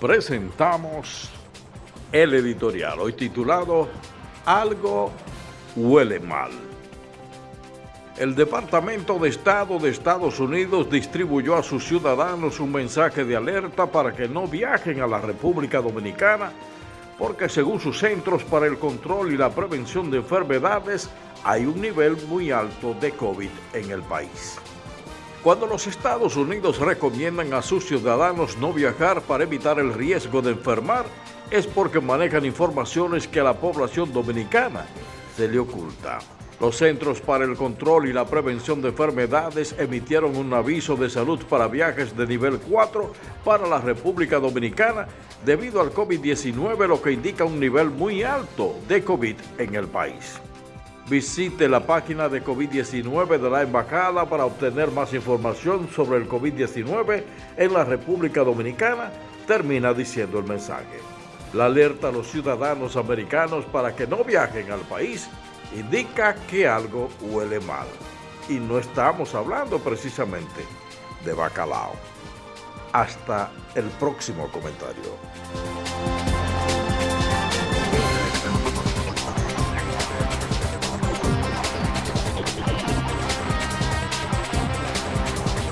presentamos el editorial, hoy titulado Algo huele mal. El Departamento de Estado de Estados Unidos distribuyó a sus ciudadanos un mensaje de alerta para que no viajen a la República Dominicana porque según sus centros para el control y la prevención de enfermedades hay un nivel muy alto de COVID en el país. Cuando los Estados Unidos recomiendan a sus ciudadanos no viajar para evitar el riesgo de enfermar, es porque manejan informaciones que a la población dominicana se le oculta. Los Centros para el Control y la Prevención de Enfermedades emitieron un aviso de salud para viajes de nivel 4 para la República Dominicana debido al COVID-19, lo que indica un nivel muy alto de COVID en el país. Visite la página de COVID-19 de la Embajada para obtener más información sobre el COVID-19 en la República Dominicana, termina diciendo el mensaje. La alerta a los ciudadanos americanos para que no viajen al país indica que algo huele mal. Y no estamos hablando precisamente de bacalao. Hasta el próximo comentario.